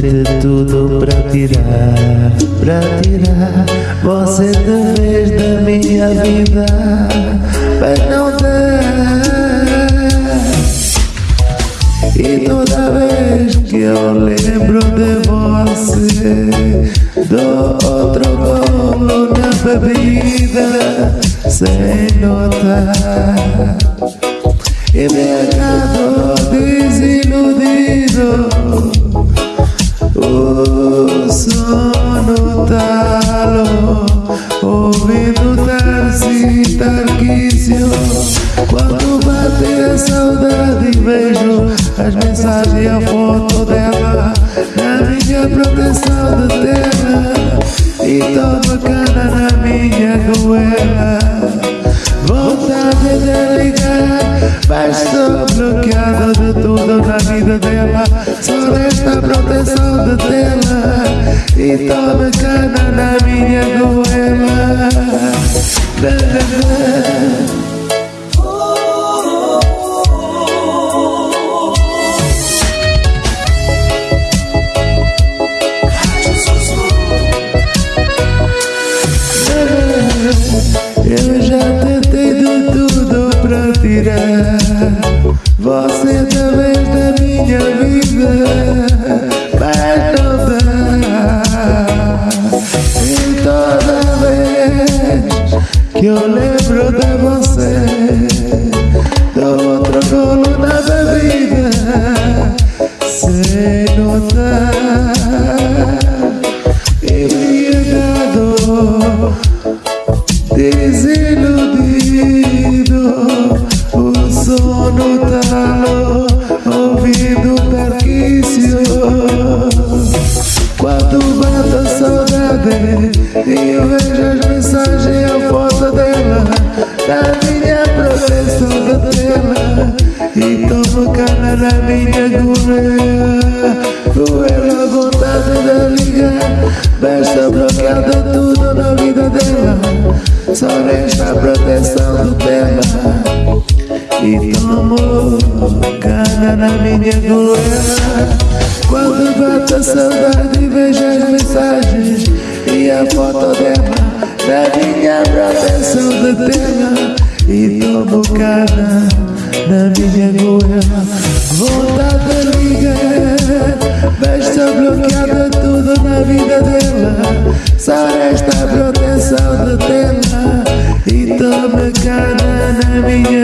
de tudo para tirar, para tirar você de vez da minha vida, mas não dá. E toda vez que eu lembro de você, dou outro golo na bebida, sem notar. Embriagado, desiludido O sono talo Ouvindo Tarsi Tarquício Quando bate a saudade Vejo as mensagens e a foto dela Na minha proteção de terra E toma cana na minha goela Vontade de ligar mas estou bloqueado de tudo na vida dela Só resta proteção de tela E toma cana na minha goela que eu lembro de você Dou outro golo e eu vejo as mensagens e a foto dela, na minha proteção da tela, e tomo cana na minha goela. Vontade de ligar, besta bloqueada tudo na vida dela. Só resta a proteção do tema. E tomo cana na minha goleira Quando bate a saudade vejo as mensagens. a foto dela Na minha proteção do tema E tomo cana na minha goleira Vontade de ligar Mas está bloqueada tudo na vida dela. Só resta a proteção de tela E toma cana na minha goela